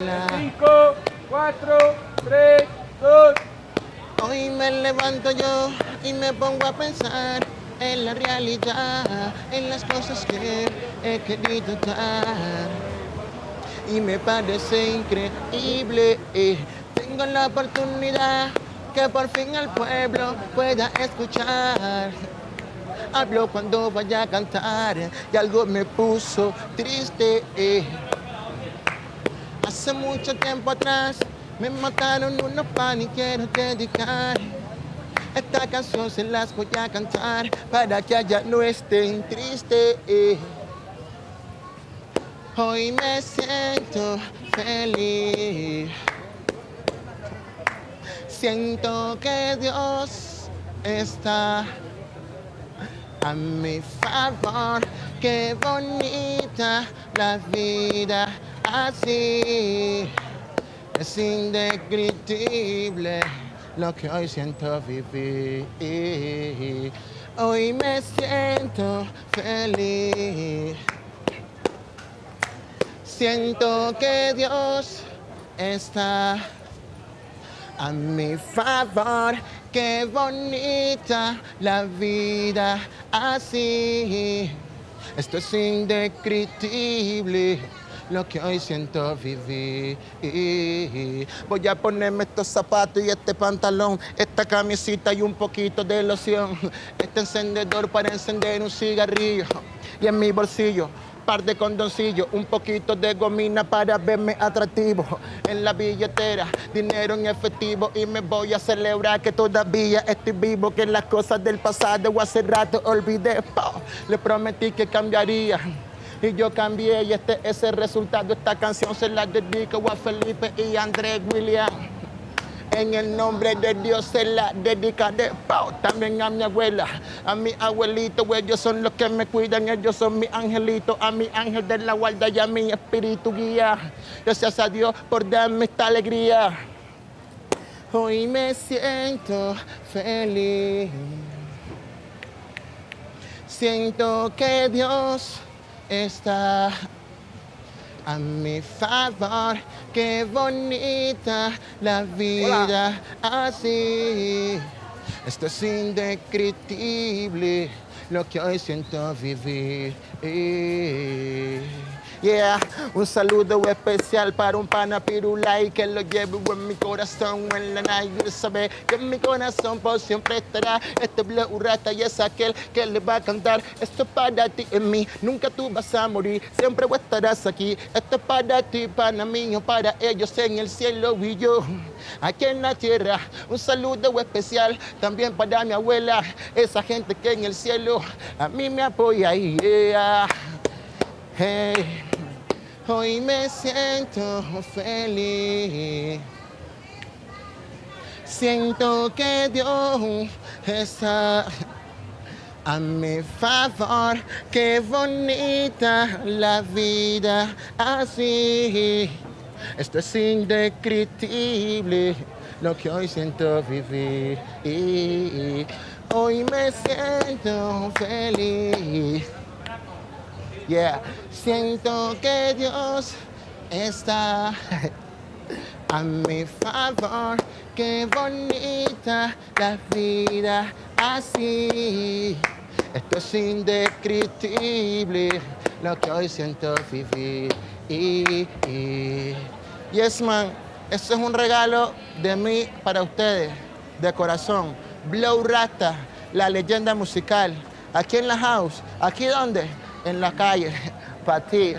5, 4, 3, 2. Hoy me levanto yo y me pongo a pensar en la realidad, en las cosas que he querido dar. Y me parece increíble, tengo la oportunidad que por fin el pueblo pueda escuchar. Hablo cuando vaya a cantar y algo me puso triste. Hace mucho tiempo atrás me mataron unos pan y quiero dedicar. Esta canción se las voy a cantar para que allá no estén tristes. Hoy me siento feliz. Siento que Dios está a mi favor. Qué bonita la vida así. Es indescriptible lo que hoy siento vivir. Hoy me siento feliz. Siento que Dios está a mi favor. Qué bonita la vida así. Esto es indescriptible lo que hoy siento vivir. Voy a ponerme estos zapatos y este pantalón, esta camisita y un poquito de loción. Este encendedor para encender un cigarrillo. Y en mi bolsillo par de condoncillos, un poquito de gomina para verme atractivo. En la billetera, dinero en efectivo y me voy a celebrar que todavía estoy vivo, que las cosas del pasado o hace rato olvidé. Le prometí que cambiaría. Y yo cambié y este es el resultado. Esta canción se la dedico a Felipe y Andrés William. En el nombre de Dios se la dedicaré Pau, también a mi abuela, a mi abuelito, ellos son los que me cuidan, ellos son mis angelitos, a mi ángel de la guarda y a mi espíritu guía. Gracias a Dios por darme esta alegría. Hoy me siento feliz. Siento que Dios está a mi favor. Qué bonita la vida así. Esto es indescriptible lo que hoy siento vivir. Yeah, un saludo especial para un pana pirulay que lo llevo en mi corazón en la night. sabe que en mi corazón por siempre estará este blue rata y es aquel que le va a cantar. Esto es para ti en mí, nunca tú vas a morir, siempre estarás aquí. Esto es para ti, para mí o para ellos en el cielo y yo aquí en la tierra. Un saludo especial también para mi abuela, esa gente que en el cielo a mí me apoya. Yeah. Hey, hoy me siento feliz. Siento que Dios está a mi favor. Qué bonita la vida así. Esto es indescriptible lo que hoy siento vivir. Hoy me siento feliz. Yeah, siento que Dios está a mi favor. Qué bonita la vida así. Esto es indescriptible lo que hoy siento vivir. Yes, man, esto es un regalo de mí para ustedes, de corazón. Blow Rasta, la leyenda musical. Aquí en la house. ¿Aquí dónde? en la calle para ti.